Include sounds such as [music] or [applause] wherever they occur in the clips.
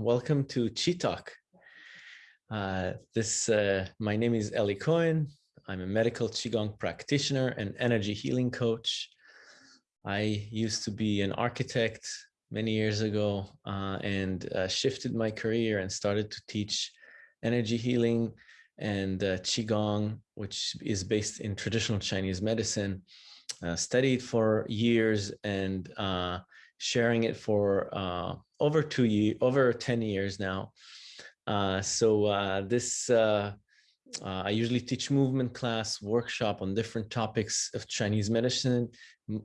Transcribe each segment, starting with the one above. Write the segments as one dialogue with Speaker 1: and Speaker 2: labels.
Speaker 1: welcome to Chi Talk. Uh, this, uh, my name is Eli Cohen. I'm a medical Qigong practitioner and energy healing coach. I used to be an architect many years ago uh, and uh, shifted my career and started to teach energy healing and uh, Qigong, which is based in traditional Chinese medicine. Uh, studied for years and sharing it for over two years, over 10 years now. Uh, so uh, this, uh, I usually teach movement class, workshop on different topics of Chinese medicine,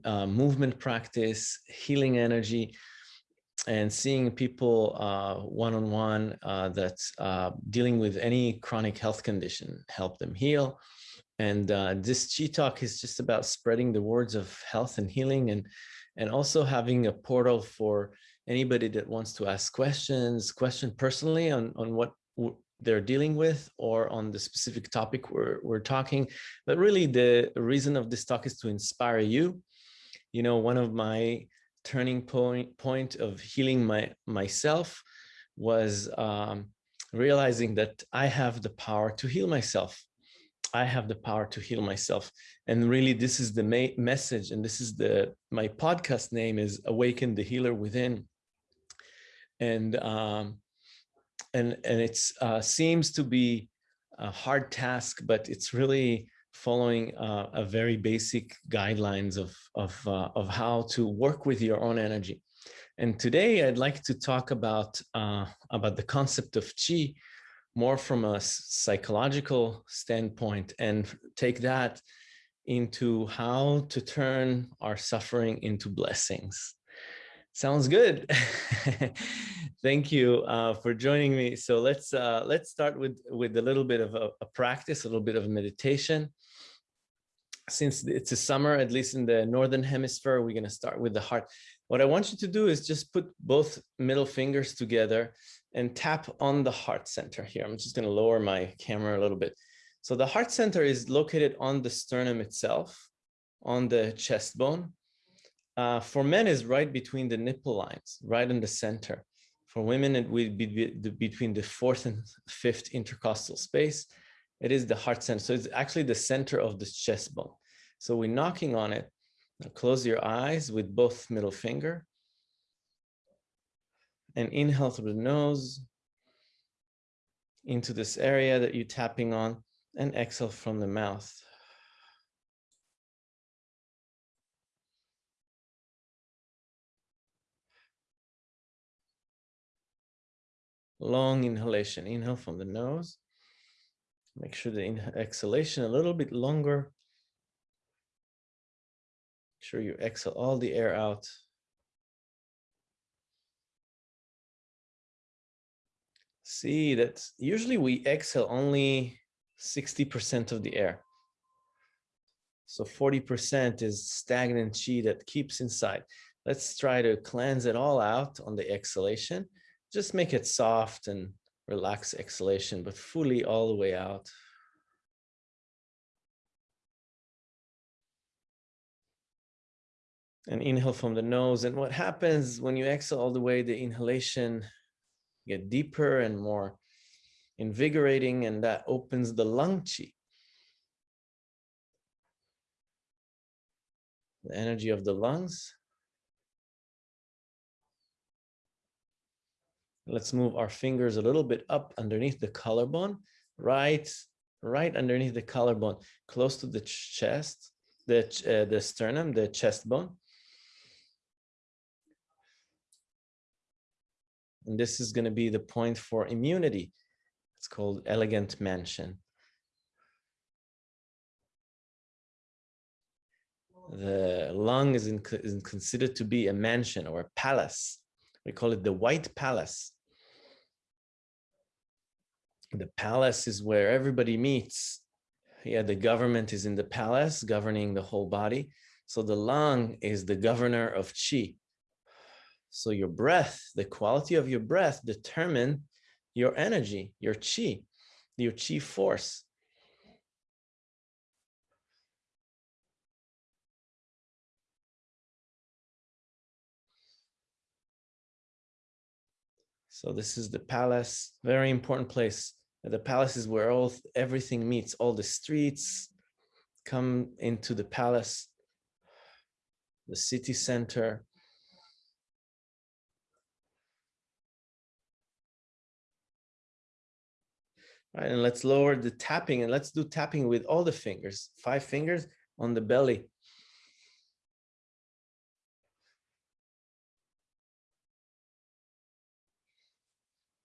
Speaker 1: movement practice, healing energy, and seeing people one-on-one uh, -on -one, that's dealing with any chronic health condition, help them heal, and uh, this Chi Talk is just about spreading the words of health and healing and, and also having a portal for anybody that wants to ask questions, question personally on, on what they're dealing with or on the specific topic we're, we're talking. But really the reason of this talk is to inspire you. You know, one of my turning point, point of healing my myself was um, realizing that I have the power to heal myself I have the power to heal myself. And really, this is the main message. And this is the, my podcast name is Awaken the Healer Within. And, um, and, and it uh, seems to be a hard task, but it's really following uh, a very basic guidelines of, of, uh, of how to work with your own energy. And today I'd like to talk about, uh, about the concept of Qi, more from a psychological standpoint and take that into how to turn our suffering into blessings. Sounds good. [laughs] Thank you uh, for joining me. So let's uh, let's start with with a little bit of a, a practice, a little bit of meditation. Since it's a summer, at least in the northern hemisphere, we're going to start with the heart. What I want you to do is just put both middle fingers together and tap on the heart center here. I'm just going to lower my camera a little bit. So the heart center is located on the sternum itself, on the chest bone. Uh, for men is right between the nipple lines, right in the center. For women, it would be between the fourth and fifth intercostal space. It is the heart center. So it's actually the center of the chest bone. So we're knocking on it. Now close your eyes with both middle finger and inhale through the nose into this area that you're tapping on and exhale from the mouth. Long inhalation, inhale from the nose. Make sure the exhalation a little bit longer. Make sure you exhale all the air out. see that usually we exhale only 60% of the air. So 40% is stagnant chi that keeps inside. Let's try to cleanse it all out on the exhalation. Just make it soft and relax exhalation, but fully all the way out. And inhale from the nose. And what happens when you exhale all the way, the inhalation get deeper and more invigorating, and that opens the lung chi. The energy of the lungs. Let's move our fingers a little bit up underneath the collarbone, right, right underneath the collarbone, close to the chest, the, uh, the sternum, the chest bone. And this is going to be the point for immunity. It's called elegant mansion. The lung is, in, is considered to be a mansion or a palace. We call it the White Palace. The palace is where everybody meets. Yeah, the government is in the palace, governing the whole body. So the lung is the governor of Qi. So your breath, the quality of your breath determine your energy, your chi, your chi force. So this is the palace, very important place. The palace is where all everything meets, all the streets come into the palace, the city center. All right, and let's lower the tapping and let's do tapping with all the fingers, five fingers on the belly.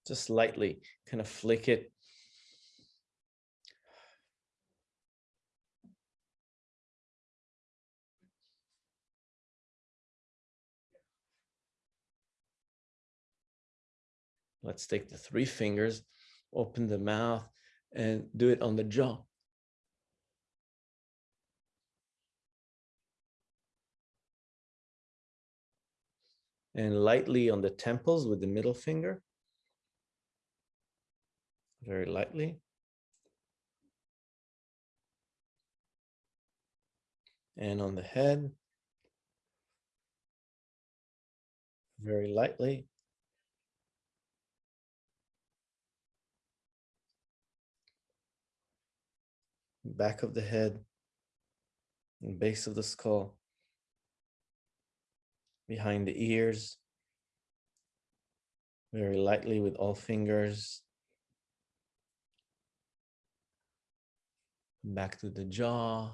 Speaker 1: Just lightly kind of flick it. Let's take the three fingers, open the mouth and do it on the jaw. And lightly on the temples with the middle finger very lightly. And on the head, very lightly. Back of the head, and base of the skull, behind the ears, very lightly with all fingers back to the jaw,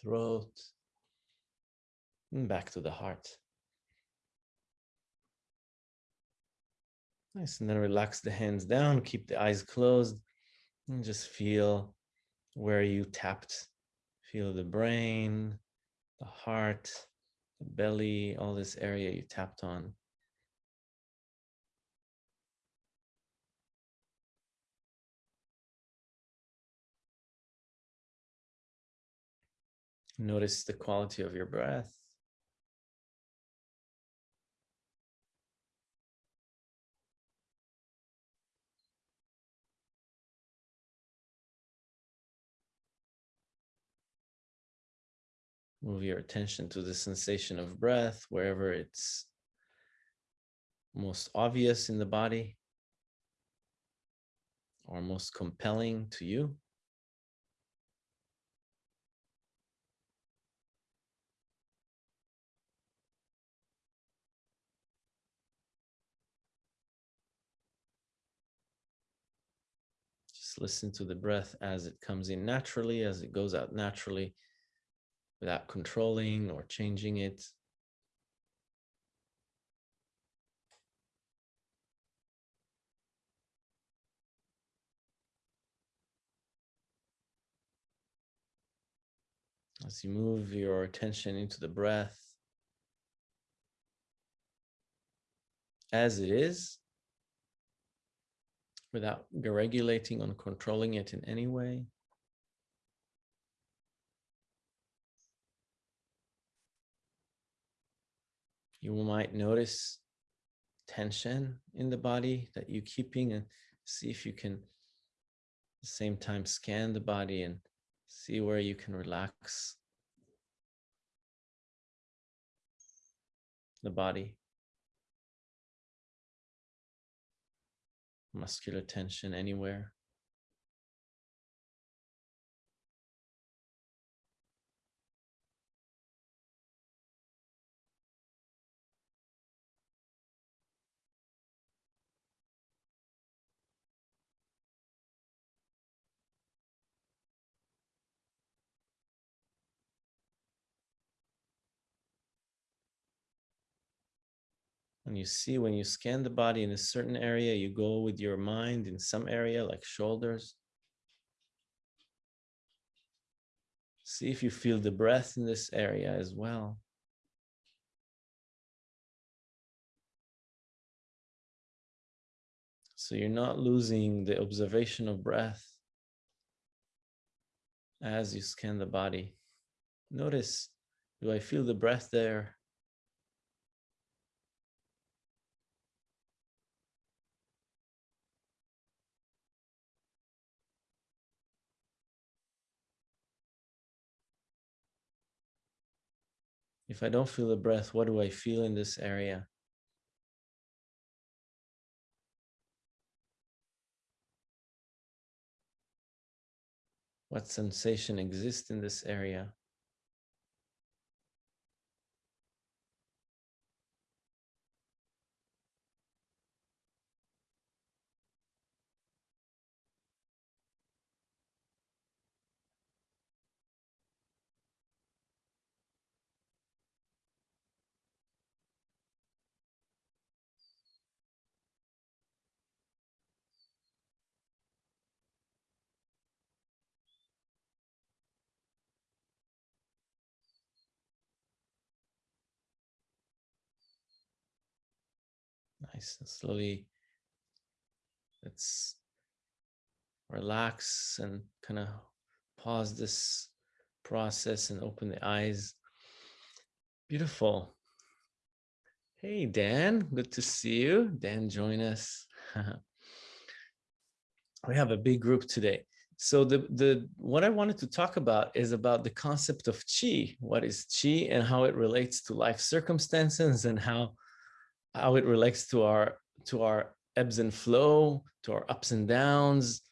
Speaker 1: throat, and back to the heart. Nice, and then relax the hands down, keep the eyes closed, and just feel where you tapped. Feel the brain, the heart, the belly, all this area you tapped on. Notice the quality of your breath. Move your attention to the sensation of breath wherever it's most obvious in the body or most compelling to you. Listen to the breath as it comes in naturally, as it goes out naturally, without controlling or changing it. As you move your attention into the breath, as it is, without regulating or controlling it in any way. You might notice tension in the body that you're keeping and see if you can at the same time scan the body and see where you can relax the body. Muscular tension anywhere. And you see when you scan the body in a certain area, you go with your mind in some area like shoulders. See if you feel the breath in this area as well. So you're not losing the observation of breath as you scan the body. Notice, do I feel the breath there? If I don't feel the breath, what do I feel in this area? What sensation exists in this area? Nice. Slowly, let's relax and kind of pause this process and open the eyes. Beautiful. Hey, Dan, good to see you. Dan, join us. [laughs] we have a big group today. So the, the what I wanted to talk about is about the concept of chi. What is chi and how it relates to life circumstances and how how it relates to our to our ebbs and flow, to our ups and downs,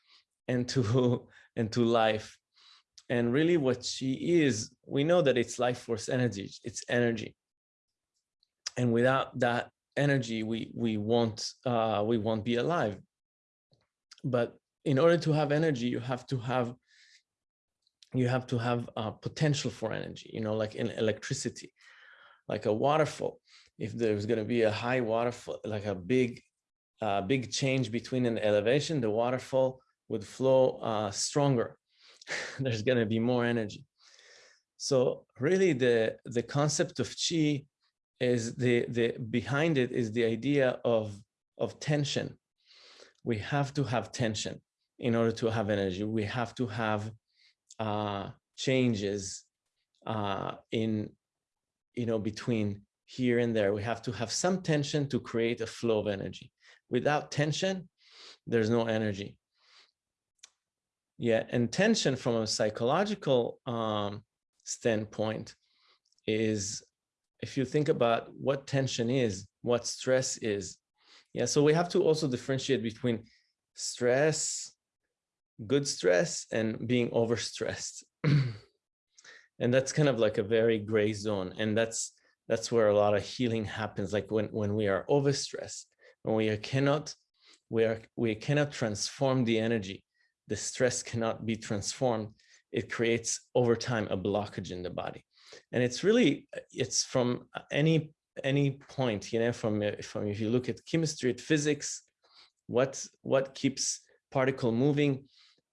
Speaker 1: and to [laughs] and to life. And really what chi is, we know that it's life force energy, it's energy. And without that energy, we we won't uh, we won't be alive. But in order to have energy, you have to have you have to have a potential for energy, you know, like in electricity, like a waterfall if there's going to be a high waterfall, like a big, uh, big change between an elevation, the waterfall would flow uh, stronger. [laughs] there's going to be more energy. So really the, the concept of chi is the, the behind it is the idea of, of tension. We have to have tension in order to have energy. We have to have uh, changes uh, in, you know, between here and there. We have to have some tension to create a flow of energy. Without tension, there's no energy. Yeah, and tension from a psychological um, standpoint is, if you think about what tension is, what stress is. Yeah, so we have to also differentiate between stress, good stress, and being overstressed. [clears throat] and that's kind of like a very gray zone. And that's that's where a lot of healing happens. Like when, when we are overstressed, when we cannot, we, are, we cannot transform the energy, the stress cannot be transformed. It creates over time a blockage in the body. And it's really, it's from uh, any any point, you know, from, uh, from if you look at chemistry, at physics, what, what keeps particle moving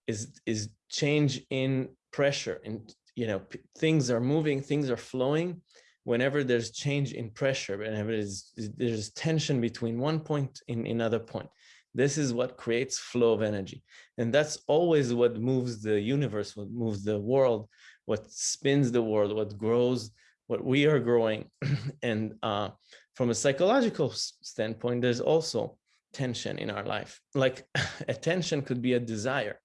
Speaker 1: is, is change in pressure and, you know, things are moving, things are flowing whenever there's change in pressure, whenever there's, there's tension between one point in another point, this is what creates flow of energy. And that's always what moves the universe, what moves the world, what spins the world, what grows, what we are growing. [clears throat] and uh, from a psychological standpoint, there's also tension in our life. Like [clears throat] attention could be a desire.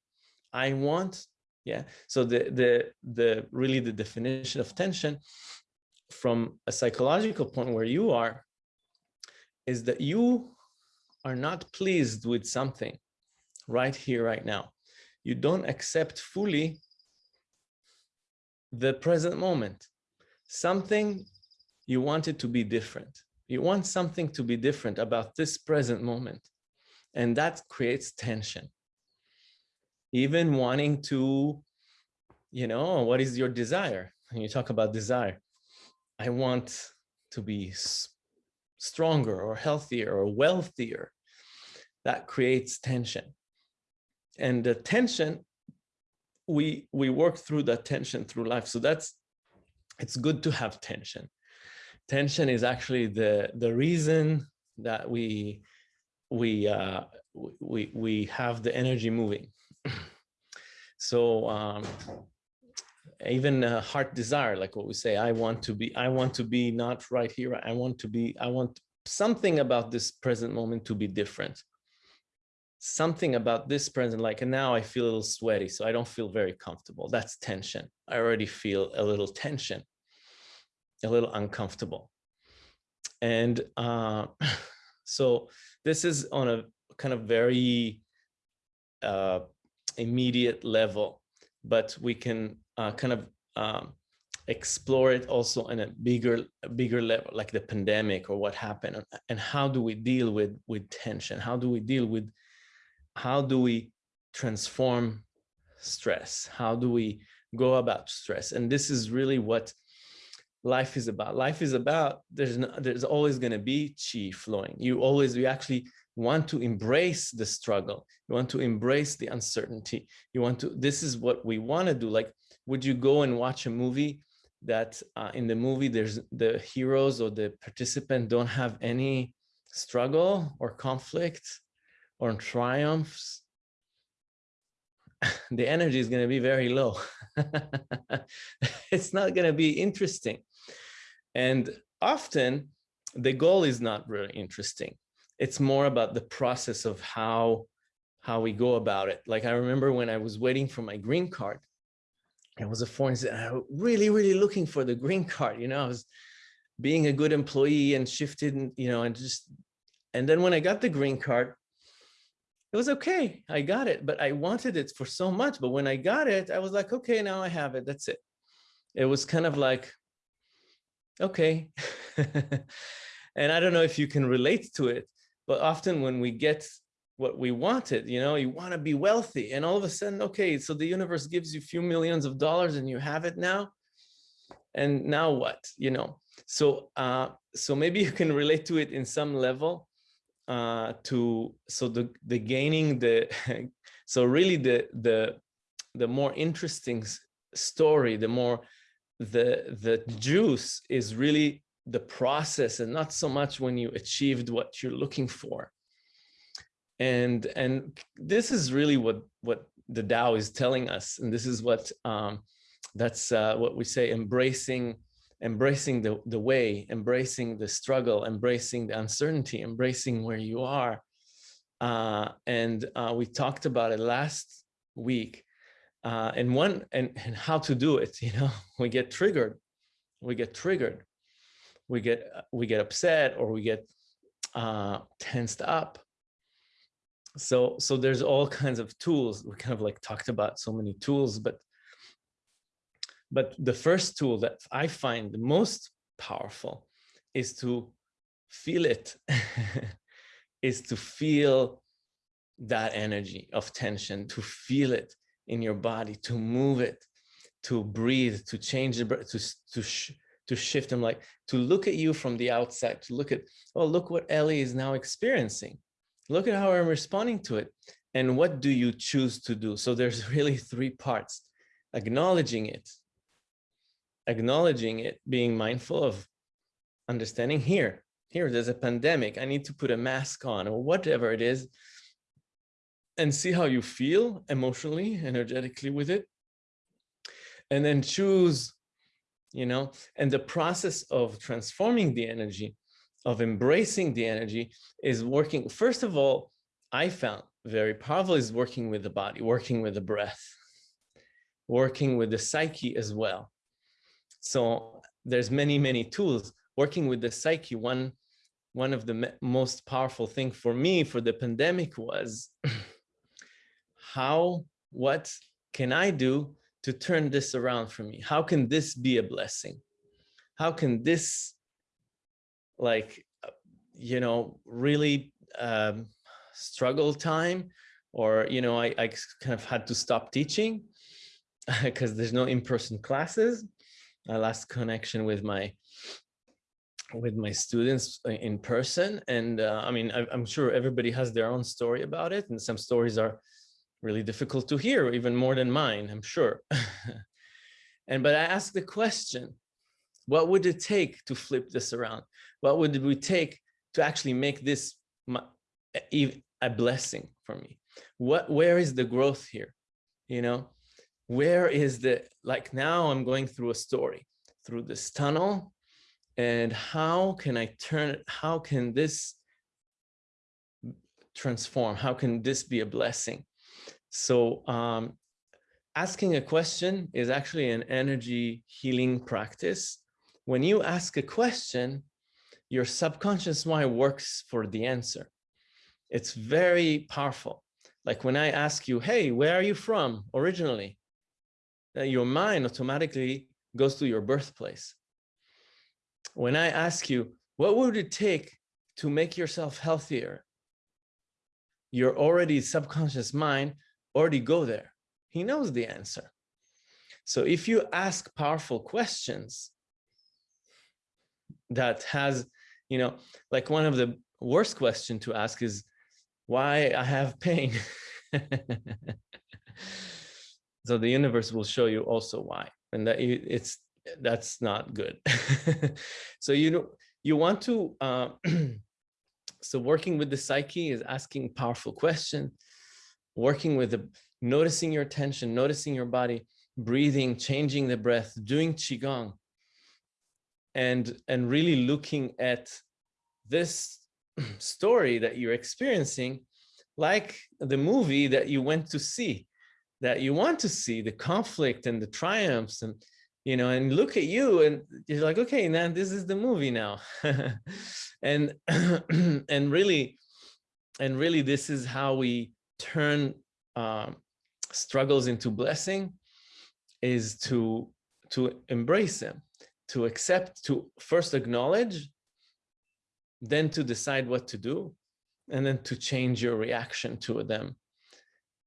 Speaker 1: I want, yeah. So the, the, the really the definition of tension from a psychological point where you are is that you are not pleased with something right here, right now. You don't accept fully the present moment. Something you want it to be different. You want something to be different about this present moment. And that creates tension. Even wanting to, you know, oh, what is your desire? And you talk about desire. I want to be stronger or healthier or wealthier. That creates tension. And the tension, we, we work through that tension through life. So that's, it's good to have tension. Tension is actually the, the reason that we, we, uh, we, we have the energy moving. [clears throat] so um, even a heart desire, like what we say, I want to be, I want to be not right here. I want to be, I want something about this present moment to be different. Something about this present, like and now I feel a little sweaty, so I don't feel very comfortable. That's tension. I already feel a little tension, a little uncomfortable. And uh, [laughs] so this is on a kind of very uh, immediate level but we can uh, kind of um, explore it also in a bigger, bigger level, like the pandemic or what happened, and how do we deal with with tension? How do we deal with, how do we transform stress? How do we go about stress? And this is really what life is about. Life is about, there's, no, there's always gonna be chi flowing. You always, you actually want to embrace the struggle. You want to embrace the uncertainty. You want to, this is what we wanna do. Like, would you go and watch a movie that uh, in the movie, there's the heroes or the participant don't have any struggle or conflict or triumphs? [laughs] the energy is going to be very low. [laughs] it's not going to be interesting. And often the goal is not really interesting. It's more about the process of how, how we go about it. Like I remember when I was waiting for my green card, I was a foreign I really, really looking for the green [laughs] card. You know, I was being a good employee and shifted, you know, and just, and then when I got the green card, it was okay. I got it, but I wanted it for so much. But when I got it, I was like, okay, now I have it. That's it. It was kind of like, okay. [laughs] and I don't know if you can relate to it, but often when we get what we wanted, you know, you want to be wealthy and all of a sudden, okay, so the universe gives you a few millions of dollars and you have it now. And now what, you know? So, uh, so maybe [laughs] you can relate to it in some level uh, to, so the, the gaining the, [laughs] so really the, the, the more interesting story, the more the the juice is really the process and not so much when you achieved what you're looking for and and this is really what what the Tao is telling us and this is what um that's uh, what we say embracing embracing the the way embracing the struggle embracing the uncertainty embracing where you are. Uh and uh we talked about it last week uh, and one and, and how to do it [laughs] you know? We get triggered we get triggered. We get we get upset or we get uh, tensed up so so there's all kinds of tools. We kind of like talked about so many tools but but the first tool that I find the most powerful is to feel it [laughs] is to feel that energy of tension to feel it in your body to move it to breathe to change the breath to to sh to shift them like to look at you from the outside to look at oh look what Ellie is now experiencing look at how I'm responding to it and what do you choose to do? So there's [laughs] really three parts. Acknowledging it. Acknowledging it being mindful of understanding here here there's a pandemic. I need to put a mask on or whatever it is and see how you feel emotionally, energetically with it. And then choose, you know, and the process of transforming the energy, of embracing the energy is working. First of all, I found very powerful is working with the body, working with the breath, working with the psyche as well. So there's many, many tools working with the psyche. One, one of the most powerful thing for me for the pandemic was [clears throat] how, what can I do to turn this around for me? How can this be a blessing? How can this like, uh, you know, really um, struggle time or, you know, I, I kind of had to stop teaching [laughs] because there's no in-person classes. I lost connection with my with my students uh, in person. And uh, I mean, I, am sure everybody has their own story about it. And some stories are really difficult to hear, even more than mine, I'm sure. [laughs] and but I asked the question, what would it take to flip this around? What would we take to actually make this a blessing for me? What, where is the growth here? You know, where is the, like now I'm going through a story, through this tunnel, and how can I turn it? How can this transform? How can this be a blessing? So um, asking a question is actually an energy healing practice. When you ask a question, your subconscious mind works for the answer. It's very powerful. Like when I ask you, hey, where are you from originally? Uh, your mind automatically goes to your birthplace. When I ask you, what would it take to make yourself healthier? Your already subconscious mind already go there. He knows the answer. So if you ask powerful questions that has, you know, like one of the worst question to ask is why I have pain. [laughs] so the universe will show you also why and that it's that's not good [laughs] so you know you want to uh, [clears throat] so working with the psyche is asking powerful question working with the noticing your attention noticing your body breathing changing the breath doing qigong and and really looking at this [clears throat] story that you're experiencing like the movie that you went to see that you want to see the conflict and the triumphs and you know and look at you and you're like okay now this is the movie now. [laughs] And [clears throat] and really and really this is how we turn um, struggles into blessing is to to embrace them to accept to first acknowledge then to decide what to do and then to change your reaction to them.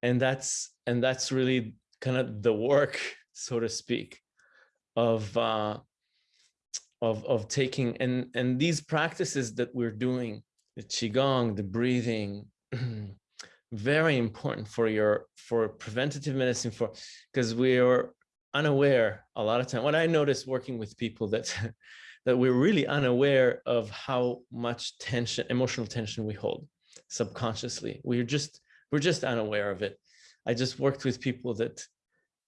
Speaker 1: And that's and that's really kind of the work [laughs] so to speak of uh of of taking and and these practices that we're doing the qigong the breathing [clears throat] very important for your for preventative medicine for because we are unaware a lot of time what i notice working with people that [laughs] that we're really unaware of how much tension emotional tension we hold subconsciously we're just we're just unaware of it. I just worked with people that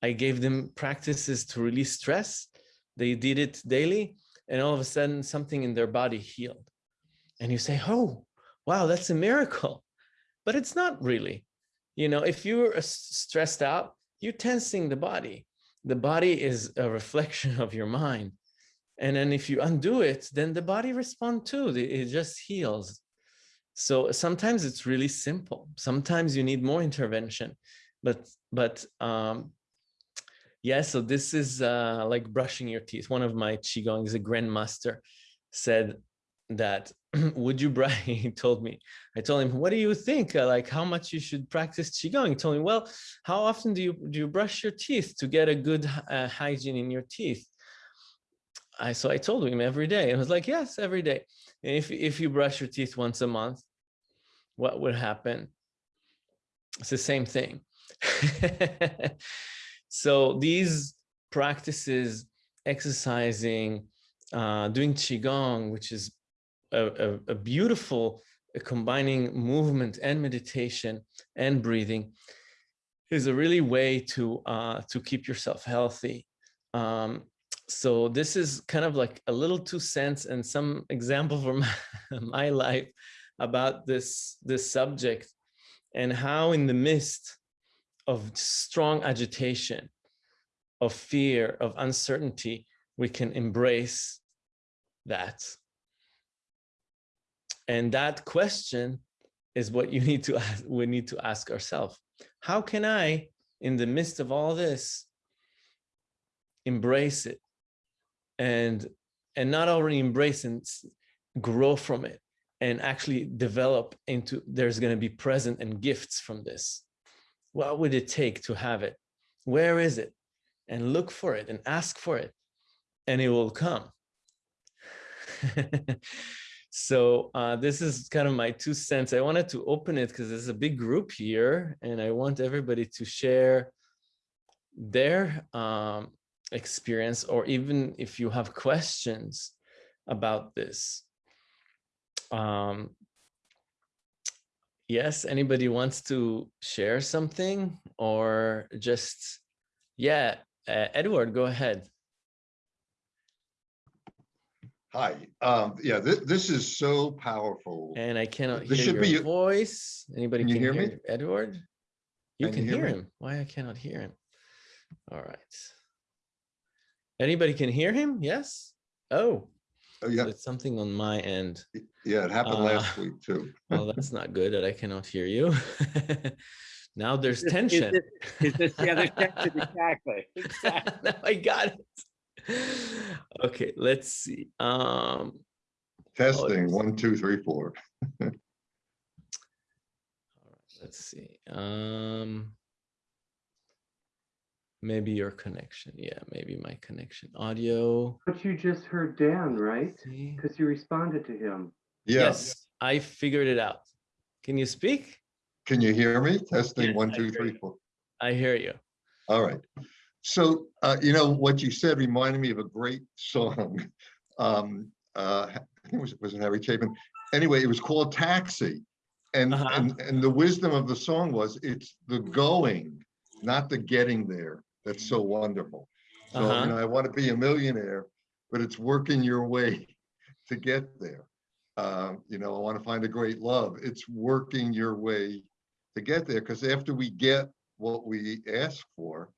Speaker 1: I gave them practices to release stress. They did it daily and all of a sudden something in their body healed. And you say, oh, wow, that's a miracle. But it's not really. You know, if you're uh, stressed out, you're tensing the body. The body is a reflection [laughs] of your mind. And then if you undo it, then the body responds too. It just heals. So sometimes it's really simple. Sometimes you need more intervention, but but um, yeah. So this is uh, like brushing your teeth. One of my qigongs, a grandmaster, said that [clears throat] would you brush? [laughs] he told me. I told him, what do you think? Uh, like how much you should practice qigong? He told me, well, how often do you do you brush your teeth to get a good uh, hygiene in your teeth? I so I told him every day. And I was like, yes, every day. And if if you brush your teeth once a month, what would happen? It's the same thing. [laughs] so these practices, exercising, uh, doing qigong, which is a, a, beautiful uh, combining movement and meditation and breathing, is a really way to uh, to keep yourself healthy. Um, so this is kind of like a little two cents and some example from [laughs] my life about this, this subject and how in the midst of strong agitation, of fear, of uncertainty, we can embrace that. And that question is what you [laughs] need to ask, we need to ask ourselves. How can I, in the midst of all this, embrace it? And and not already embrace and grow from it and actually develop into there's going to be present and gifts from this. What would it take to have it? Where is it? And look for it and ask for it and it will come [laughs] so uh, this is kind of my two cents i wanted to open it because there's a big group here and i want everybody to share their um, experience or even if you have questions about this um, yes, anybody wants to share something or just, yeah, uh, Edward, go ahead.
Speaker 2: Hi, um, yeah, this, this is so powerful.
Speaker 1: And I cannot this hear should your be, voice. Anybody can, can hear, hear, me? Edward? You can, can hear, hear him. Why I cannot hear him? All right. Anybody can hear him? Yes? Oh,
Speaker 2: Oh, yeah.
Speaker 1: It's something on my end.
Speaker 2: Yeah, it happened uh, last week too. [laughs]
Speaker 1: well, that's not good that I cannot hear you. [laughs] Now there's
Speaker 3: Is- is
Speaker 1: tension.
Speaker 3: this- Is this the other [laughs] tension? Exactly. exactly.
Speaker 1: now I got it. [laughs] Okay, let's see. Um,
Speaker 2: Testing,
Speaker 1: it's-
Speaker 2: one, two, three, four. [laughs]
Speaker 1: all right, let's see. Um, maybe your connection. Yeah, maybe my connection. Audio.
Speaker 4: But you just heard Dan, right? Because you responded to him.
Speaker 2: Yes.
Speaker 1: Yes, I figured it out. Can you speak?
Speaker 2: Can you hear me? Testing,
Speaker 1: Yes,
Speaker 2: one,
Speaker 1: I
Speaker 2: two, three,
Speaker 1: you.
Speaker 2: four.
Speaker 1: I hear you.
Speaker 2: All right. So, uh, you know, what you said reminded me of a great song. [laughs] Um, uh, I think it was, was it Harry Chapin? Anyway, it was called Taxi. And,
Speaker 1: Uh-huh.
Speaker 2: and, and the wisdom of the song was, it's the going, not the getting there. That's so wonderful. So,
Speaker 1: Uh-huh.
Speaker 2: you know, I want to be a millionaire, but it's working your way [laughs] to get there. Um, you know, I want to find a great love. It's working your way to get there, because after we get what we ask for,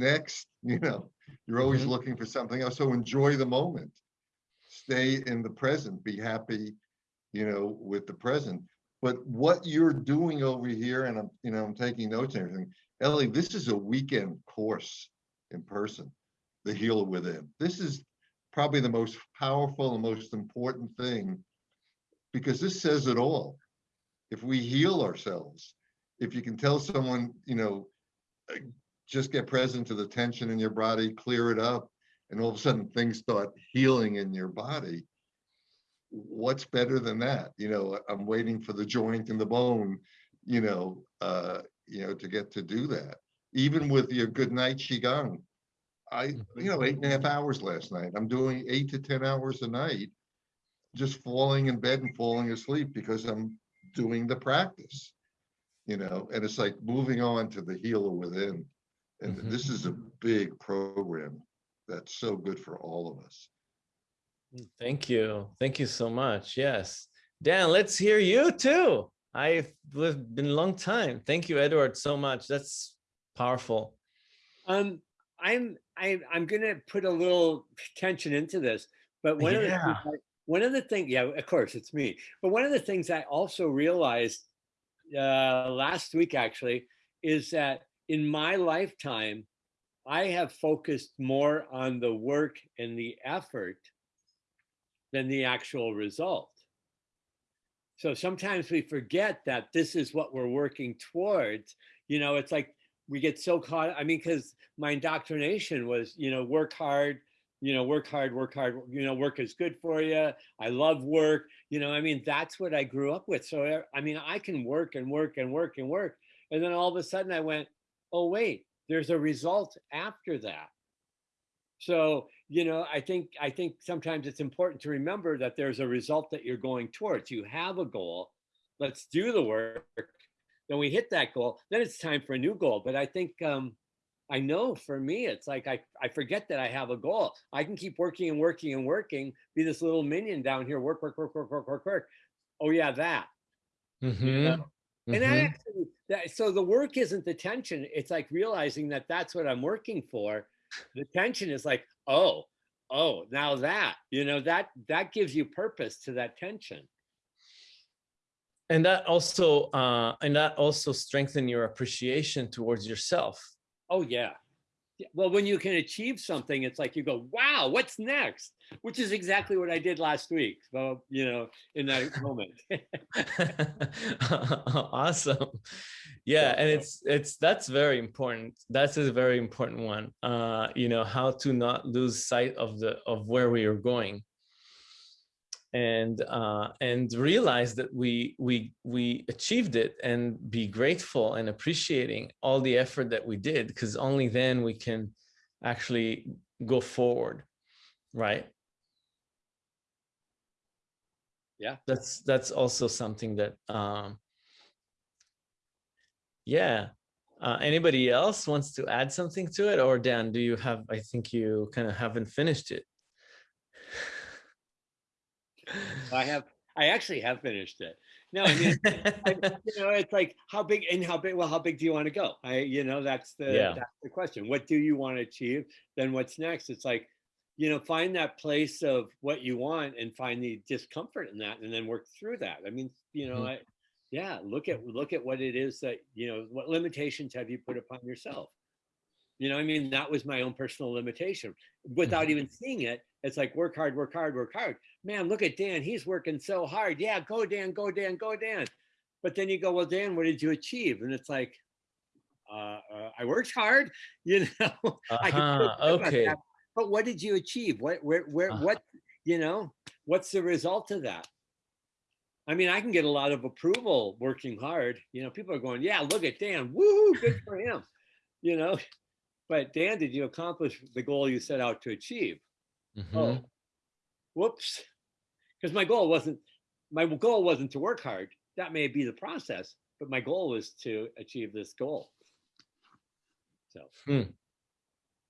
Speaker 2: next, [laughs] you know, you're always
Speaker 1: Mhm.
Speaker 2: looking for something else. So enjoy the moment. Stay in the present, be happy, you know, with the present. But what you're doing over here, and I'm, you know, I'm taking notes and everything, Ellie, this is a weekend course in person, the Heal Within. This is probably the most powerful and most important thing because this says it all. If we heal ourselves, if you can tell someone, you know, just get present to the tension in your body, clear it up, and all of a sudden things start healing in your body. What's better than that? You know, I'm waiting for the joint and the bone, you know, uh, you know, to get to do that. Even with your good night Qigong. I, you know, eight and a half hours last night. I'm doing eight to 10 hours a night. Just falling in bed and falling asleep because I'm doing the practice. You know, and it's like moving on to the healer within. And
Speaker 1: Mhm.
Speaker 2: this is a big program that's so good for all of us.
Speaker 1: Thank you. Thank you so much. Yes. Dan, let's hear you too. I've lived- been a long time. Thank you, Edward, so much. That's powerful.
Speaker 3: Um, I'm I, I'm gonna put a little tension into this, but one of the things I- one of the things, yeah, of course it's me. But one of the things I also realized uh, last week actually is that in my lifetime, I have focused more on the work and the effort than the actual result. So sometimes we forget that this is what we're working towards. You know, it's like we get so caught. I mean, because my indoctrination was, you know, work hard, you know, work hard, work hard, you know, work is good for you. I love work. You know, I mean, that's what I grew up with. So, I mean, I can work and work and work and work. And then all of a sudden I went, oh, wait, there's a result after that. So, you know, I think I think sometimes it's important to remember that there's a result that you're going towards. You have a goal. Let's do the work. Then we hit that goal. Then it's time for a new goal. But I think um, I know for me, it's like I, I forget that I have a goal. I can keep working and working and working, be this little minion down here, work, work, work, work, work, work, work. Oh yeah, that.
Speaker 1: Mhm,
Speaker 3: And that
Speaker 1: mhm.
Speaker 3: actually, that, so the work isn't the tension. It's like realizing that that's what I'm working for. The tension is like, oh, oh, now that, you know, that that gives you purpose to that tension.
Speaker 1: And that also, uh, and that also strengthen your appreciation towards yourself.
Speaker 3: Oh yeah. Yeah, Well, when you can achieve something, it's like you go, wow, what's next? Which is exactly what I did last week. So, you know, in that [laughs] moment.
Speaker 1: awesome [laughs] yeah and it's it's that's very important that's a very important one uh you know how to not lose sight of the of where we are going and uh and realize that we we we achieved it and be grateful and appreciating all the effort that we did because only then we can actually go forward right
Speaker 3: Yeah.
Speaker 1: that's that's also something that um yeah uh anybody else wants to add something to it or dan do you have i think you kind of haven't finished it
Speaker 3: I have, I actually have finished it. No, I mean, I- [laughs] you know, it's like how big and how big. Well, how big do you want to go? I, you know, that's the
Speaker 1: Yeah.
Speaker 3: that's the question. What do you want to achieve? Then what's next? It's like, you know, find that place of what you want and find the discomfort in that, and then work through that. I mean, you know,
Speaker 1: Mhm.
Speaker 3: I, yeah, look at, look at what it is that, you know, what limitations have you put upon yourself? You know, I mean, that was my own personal limitation. Without
Speaker 1: Mhm.
Speaker 3: even seeing it, it's like work hard, work hard, work hard. Man, look at Dan. He's working so hard. Yeah, go Dan, go Dan, go Dan. But then you go, well, Dan, what did you achieve? And it's like, uh, uh, I worked hard, [laughs] you know. I
Speaker 1: Uh-huh,
Speaker 3: about
Speaker 1: okay.
Speaker 3: But what did you achieve? What, where, where,
Speaker 1: Uh-huh.
Speaker 3: what, you know, what's the result of that? I mean, I can get a lot of approval working hard. You know, people are going, yeah, look at Dan. Woo, good for him. You know, but Dan, did you accomplish the goal you set out to achieve?
Speaker 1: Mhm.
Speaker 3: Oh, whoops. Because my goal wasn't, my goal wasn't to work hard. That may be the process, but my goal was to achieve this goal. So,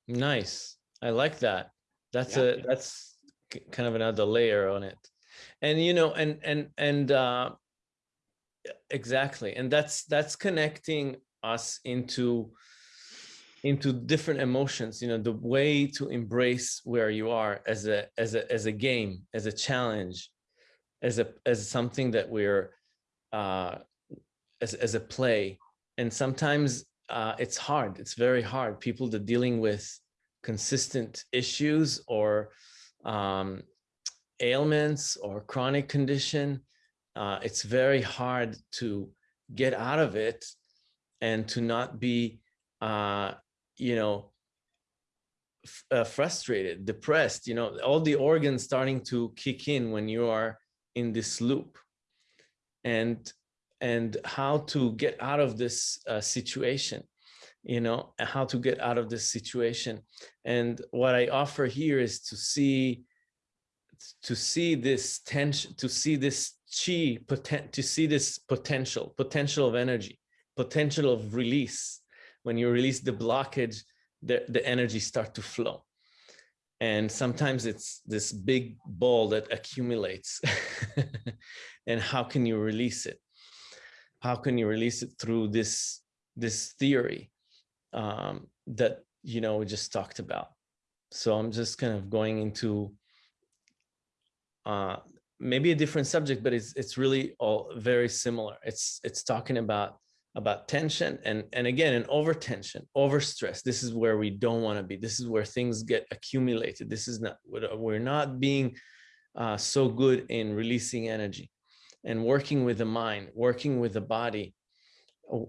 Speaker 1: Nice. I like that. That's
Speaker 3: Yeah.
Speaker 1: a that's kind of another layer on it. And you know, and and and uh exactly. And that's that's connecting us into into different emotions, you know, the way to embrace where you are as a as a as a game, as a challenge, as a as something that we're uh as as a play. And sometimes uh, it's hard. It's very hard. People that dealing with consistent issues or um, ailments or chronic condition, uh, it's very hard to get out of it and to not be, uh, you know, uh, frustrated, depressed. You know, all the organs starting to kick in when you are in this loop, and and how to get out of this uh, situation you know how to get out of this situation. And what i offer here is to see to see this tension to see this chi potent to see this potential potential of energy potential of release. When you release the blockage the, the energy start to flow. And sometimes it's this big ball that accumulates. [laughs] And how can you release it? How can you release it through this this theory um, that you know we just talked about. So i'm just kind of going into uh, maybe a different subject but it's it's really all very similar. It's it's talking about about tension and and again an over tension over stress this is where we don't want to be. This is where things get accumulated. This is not we're we're not being uh, so good in releasing energy and working with the mind, working with the body,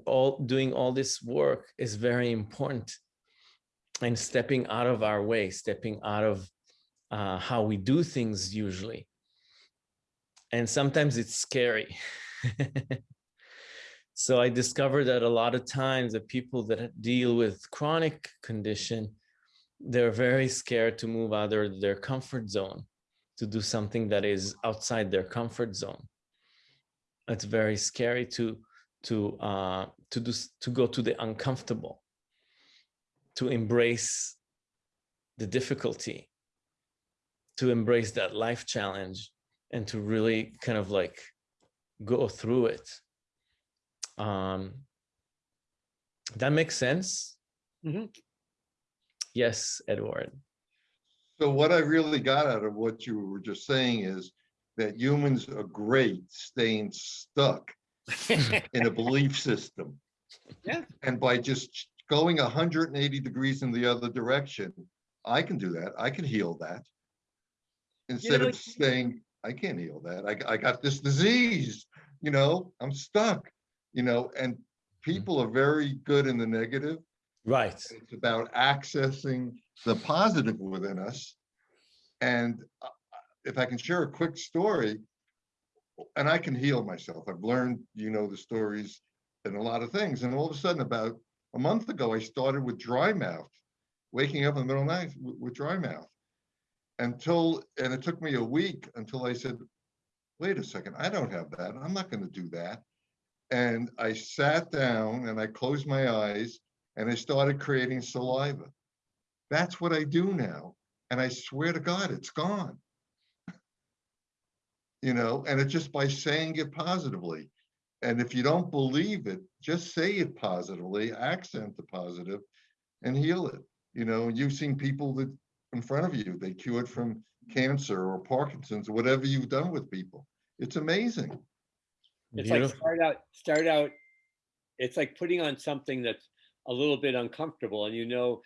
Speaker 1: all- doing all this work is very important. And stepping out of our way, stepping out of uh, how we do things usually. And sometimes it's scary. [laughs] so I discovered that a lot of times the people that deal with chronic condition, they're very scared to move out of their comfort zone, to do something that is outside their comfort zone it's very scary to to uh to do to go to the uncomfortable to embrace the difficulty to embrace that life challenge and to really kind of like go through it. Um that makes sense?
Speaker 3: Mhm.
Speaker 1: yes edward.
Speaker 2: So what I really got out of what you were just saying is that humans are great staying stuck [laughs] in a belief system.
Speaker 3: Yeah.
Speaker 2: And by just going hundred and eighty degrees in the other direction, I can do that. I can heal that. Instead
Speaker 3: know,
Speaker 2: of saying, I can't heal that. I, I got this disease, you know, I'm stuck, you know, and people are very good in the negative.
Speaker 1: right
Speaker 2: It's about accessing the positive within us. And uh, if I can share a quick story, and I can heal myself. I've learned, you know, the stories and a lot of things. And all of a sudden, about a month ago, I started with dry mouth, waking up in the middle of the night with, dry mouth. Until, and it took me a week until I said, wait a second, I don't have that. I'm not going to do that. And I sat down and I closed my eyes and I started creating saliva. That's what I do now. And I swear to God, it's gone. You know, and it's just by saying it positively. And if you don't believe it, just say it positively, accent the positive and heal it. You know, you've seen people that in front of you, they cured from cancer or Parkinson's, or whatever you've done with people. It's amazing.
Speaker 3: It's like start out, start out. It's like putting on something that's a little bit uncomfortable and you know,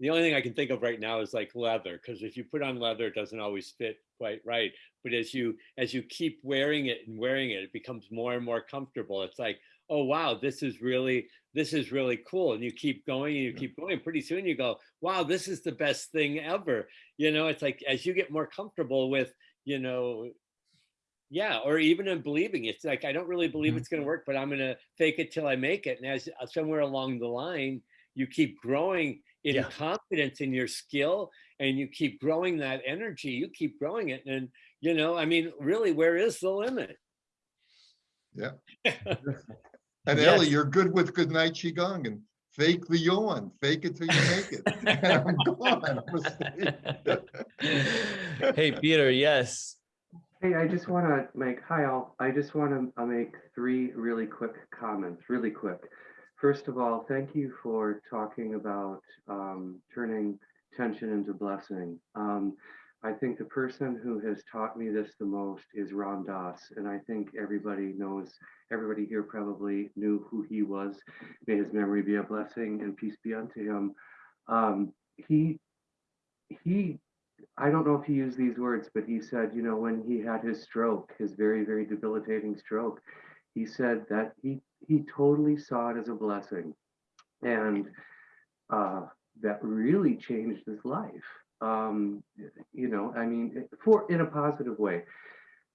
Speaker 3: the only thing I can think of right now is like leather, because if you put on leather, it doesn't always fit quite right. But as you as you keep wearing it and wearing it, it becomes more and more comfortable. It's like, oh wow, this is really this is really cool. And you keep going and you keep going. Pretty soon you go, wow, this is the best thing ever. You know, it's like as you get more comfortable with, you know, yeah, or even in believing it's like I don't really believe
Speaker 1: Mhm.
Speaker 3: it's going to work, but I'm going to fake it till I make it. And as uh, somewhere along the line, you keep growing in
Speaker 1: Yeah.
Speaker 3: confidence in your skill and you keep growing that energy you keep growing it and you know i mean really where is the limit
Speaker 2: Yeah. [laughs] And
Speaker 1: Yes.
Speaker 2: Ellie, you're good with good night qigong and fake the yawn, fake it till you make it. [laughs] [laughs] And I'm gone. I'm
Speaker 1: hey, Peter, yes.
Speaker 4: Hey, I just want to make, hi all, I just want to uh, make three really quick comments, really quick. First of all, thank you for talking about um, turning tension into blessing. Um, I think the person who has taught me this the most is Ram Dass, and I think everybody knows, everybody here probably knew who he was. May his memory be a blessing and peace be unto him. Um, he, he I don't know if he used these words, but he said, you know, when he had his stroke, his very, very debilitating stroke, he said that he he totally saw it as a blessing, and uh, that really changed his life. Um, you know, I mean, for in a positive way.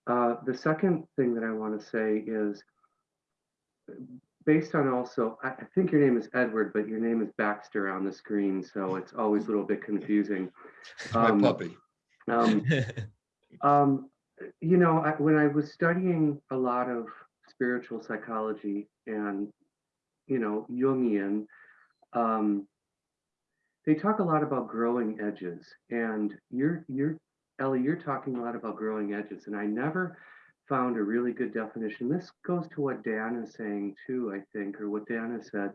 Speaker 4: Uh, the second thing that I want to say is based on also, I, I think your name is Edward, but your name is Baxter on the screen, so it's always a little bit confusing. [laughs]
Speaker 2: My
Speaker 4: Um,
Speaker 2: puppy.
Speaker 4: Um, [laughs] um, you know, I, when I was studying a lot of spiritual psychology and, you know, Jungian, um, they talk a lot about growing edges. And you're, you're, Ellie, you're talking a lot about growing edges. And I never found a really good definition. This goes to what Dan is saying too, I think, or what Dan has said.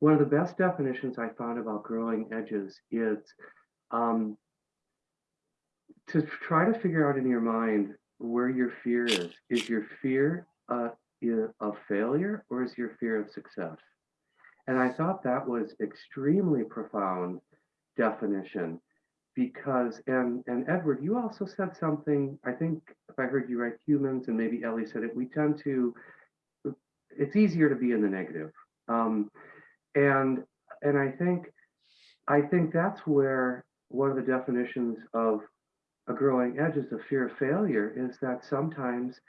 Speaker 4: One of the best definitions I found about growing edges is um, to try to figure out in your mind where your fear is. Is your fear uh, of failure or is your fear of success? And I thought that was extremely profound definition because and and Edward, you also said something. I think if I heard you right, humans and maybe Ellie said it. We tend to. It's easier to be in the negative, um, and and I think I think that's where one of the definitions of a growing edge is the fear of failure is that sometimes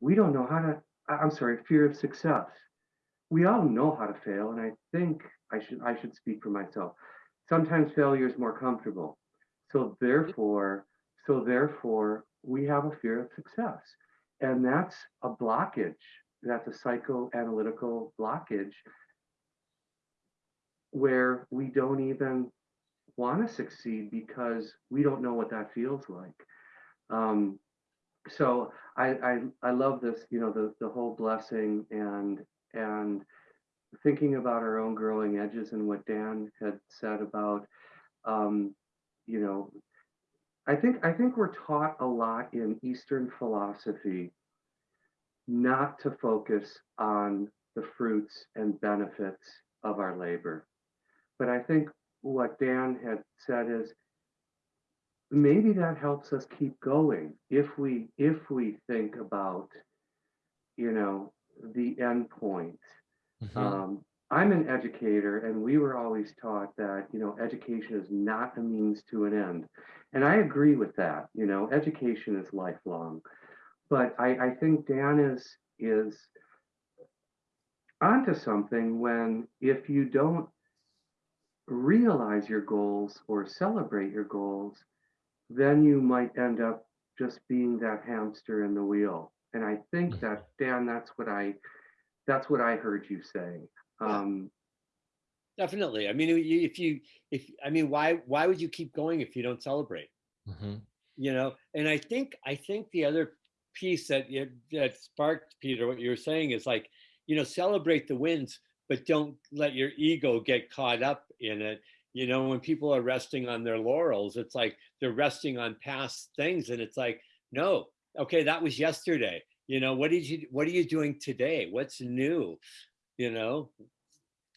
Speaker 4: we don't know how to i'm sorry fear of success. We all know how to fail and i think i should i should speak for myself. Sometimes failure is more comfortable. So therefore so therefore we have a fear of success. And that's a blockage. That's a psychoanalytical blockage where we don't even want to succeed because we don't know what that feels like. Um, so I, I I love this, you know, the the whole blessing and and thinking about our own growing edges and what Dan had said about, um, you know, I think I think we're taught a lot in Eastern philosophy not to focus on the fruits and benefits of our labor. But I think what Dan had said is maybe that helps us keep going if we if we think about you know the end point.
Speaker 1: Mhm.
Speaker 4: um, i'm an educator and we were always taught that you know education is not a means to an end. And i agree with that you know education is lifelong. But i i think dan is is onto something when if you don't realize your goals or celebrate your goals, then you might end up just being that hamster in the wheel. And I think that Dan, that's what I that's what I heard you say. Um,
Speaker 3: definitely i mean if you if i mean why why would you keep going if you don't celebrate
Speaker 1: Mhm.
Speaker 3: you know and i think i think the other piece that that sparked peter what you were saying is like you know celebrate the wins but don't let your ego get caught up in it you know when people are resting on their laurels it's like they're resting on past things and it's like no okay that was yesterday You know, what did you what are you doing today? What's new? You know?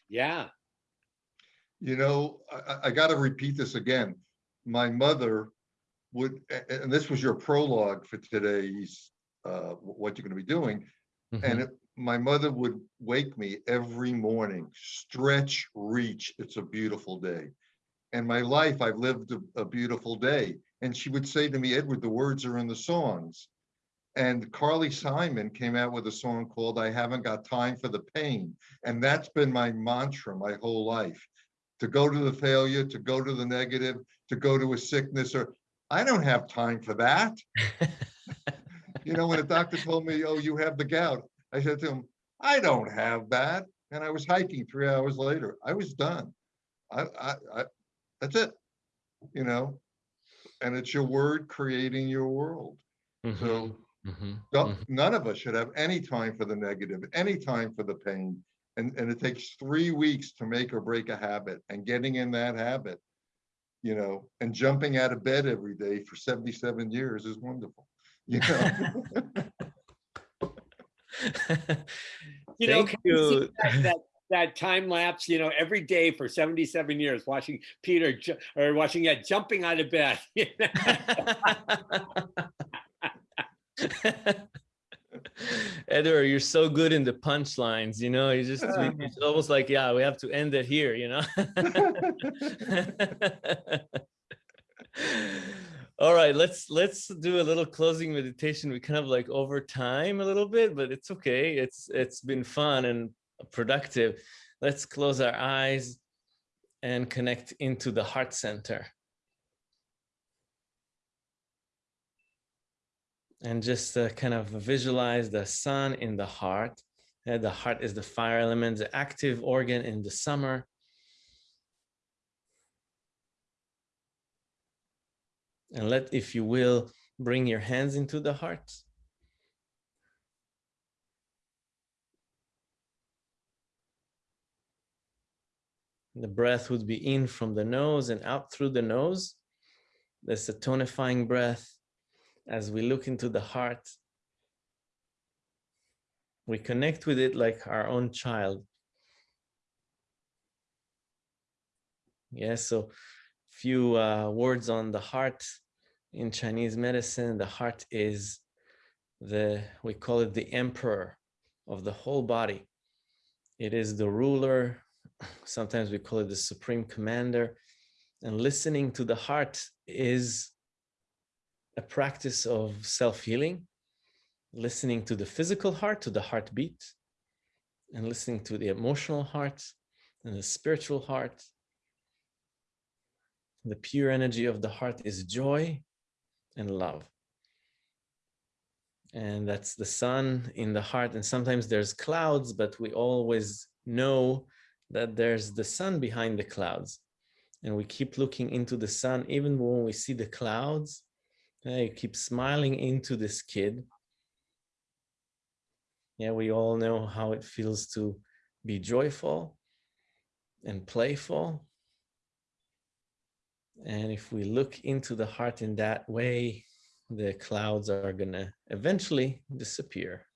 Speaker 3: Yeah.
Speaker 2: You know, I, I- I gotta repeat this again. My mother would, a- a- and this was your prologue for today's, uh, what you're gonna be doing.
Speaker 1: Mhm.
Speaker 2: And it- my mother would wake me every morning, stretch, reach, it's a beautiful day. And my life, I've lived a, a beautiful day. And she would say to me, Edward, the words are in the songs. And Carly Simon came out with a song called I Haven't Got Time for the Pain. And that's been my mantra my whole life. To go to the failure, to go to the negative, to go to a sickness or, I don't have time for that. [laughs] You know, when a doctor told me, oh, you have the gout, I said to him, I don't have that. And I was hiking three hours later. I was done. I, I, I, that's it. You know, and it's your word creating your world.
Speaker 1: Mhm,
Speaker 2: So
Speaker 1: mhm,
Speaker 2: no-
Speaker 1: mhm.
Speaker 2: none of us should have any time for the negative, any time for the pain. And, and it takes three weeks to make or break a habit and getting in that habit, you know, and jumping out of bed every day for 77 years is wonderful. You know, [laughs] [laughs]
Speaker 3: You know,
Speaker 1: Thank
Speaker 3: you see
Speaker 1: you.
Speaker 3: that, that, time lapse, you know, every day for 77 years, watching Peter or watching that jumping out of bed. [laughs] [laughs]
Speaker 1: Edward, you're so good in the punchlines, you know, you just, [laughs] it's almost like, yeah, we have to end it here, you know? All right, let's, let's do a little closing meditation. We kind of like over time a little bit, but it's okay. It's, it's been fun and productive. Let's close our eyes and connect into the heart center. and just uh, kind of visualize the sun in the heart. Uh, the heart is the fire element, the active organ in the summer. And let, if you will, bring your hands into the heart. The breath would be in from the nose and out through the nose. That's a tonifying breath as we look into the heart, we connect with it like our own child. Yes, so few uh, words on the heart in Chinese medicine. The heart is the, we call it the emperor of the whole body. It is the ruler. Sometimes we call it the supreme commander. And listening to the heart is a practice of self-healing, listening to the physical heart, to the heartbeat, and listening to the emotional heart and the spiritual heart. The pure energy of the heart is joy and love. And that's the sun in the heart. And sometimes there's clouds, but we always know that there's the sun behind the clouds. And we keep looking into the sun, even when we see the clouds, yeah, you keep smiling into this kid. Yeah, we all know how it feels to be joyful and playful. And if we look into the heart in that way, the clouds are gonna eventually disappear.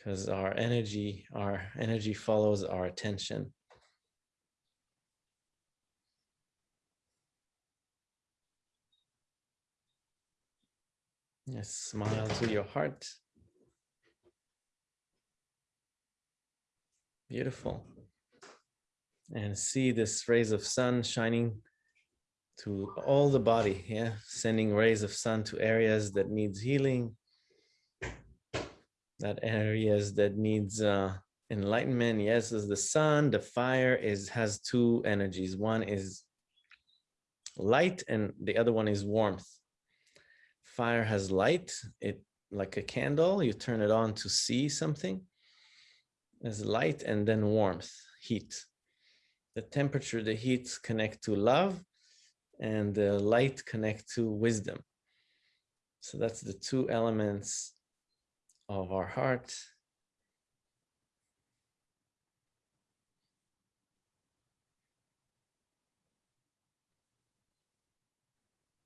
Speaker 1: Because our energy, our energy follows our attention. Yes, smile to your heart. Beautiful. And see this rays of sun shining to all the body, yeah, sending rays of sun to areas that needs healing, that areas that needs uh, enlightenment. Yes, as the sun, the fire is has two energies. One is light and the other one is warmth fire has light it like a candle you turn it on to see something there's light and then warmth heat the temperature the heat connect to love and the light connect to wisdom so that's the two elements of our heart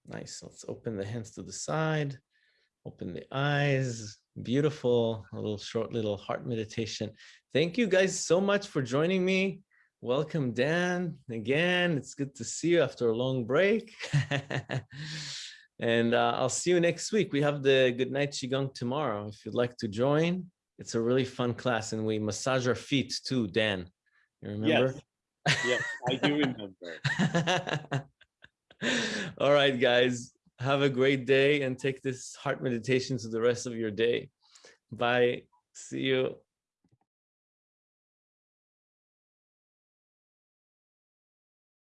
Speaker 1: Nice. Let's open the hands to the side. Open the eyes. Beautiful. A little short little heart meditation. Thank you guys so much for joining me. Welcome, Dan. Again, it's good to see you after a long break. [laughs] and uh, I'll see you next week. We have the Good Night Qigong tomorrow. If you'd like to join, it's a really fun class and we massage our feet too, Dan. You remember?
Speaker 3: Yes, yes I do remember. [laughs]
Speaker 1: All right, guys. Have a great day and take this heart meditation to the rest of your day. Bye. See you.